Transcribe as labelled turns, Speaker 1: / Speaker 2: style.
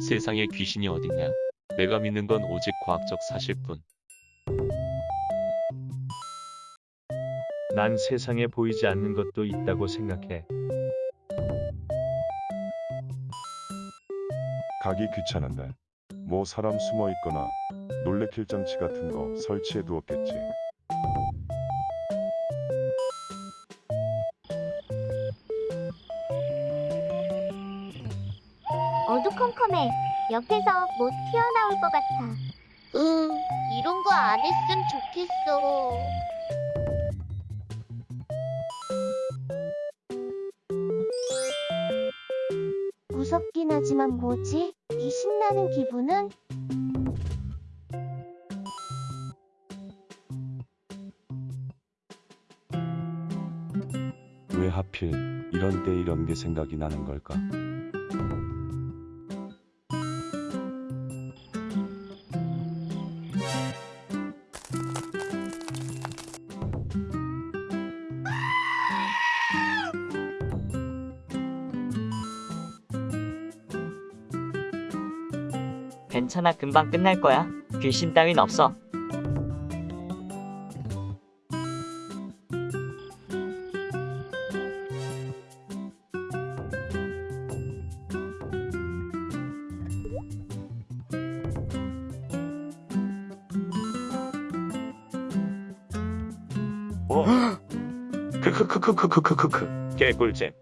Speaker 1: 세상에 귀신이 어딨냐? 내가 믿는 건 오직 과학적 사실뿐.
Speaker 2: 난 세상에 보이지 않는 것도 있다고 생각해.
Speaker 3: 가기 귀찮은데 뭐 사람 숨어 있거나 놀래킬 장치 같은 거 설치해 두었겠지.
Speaker 4: 어두컴컴해. 옆에서 못 튀어나올 것 같아. 으, 이런 거 안 했으면 좋겠어. 무섭긴 하지만 뭐지? 이 신나는 기분은?
Speaker 5: 왜 하필 이런 때 이런 게 생각이 나는 걸까?
Speaker 6: 괜찮아 금방 끝날 거야. 귀신 따윈 없어.
Speaker 2: 크크크크크크크크 개꿀잼.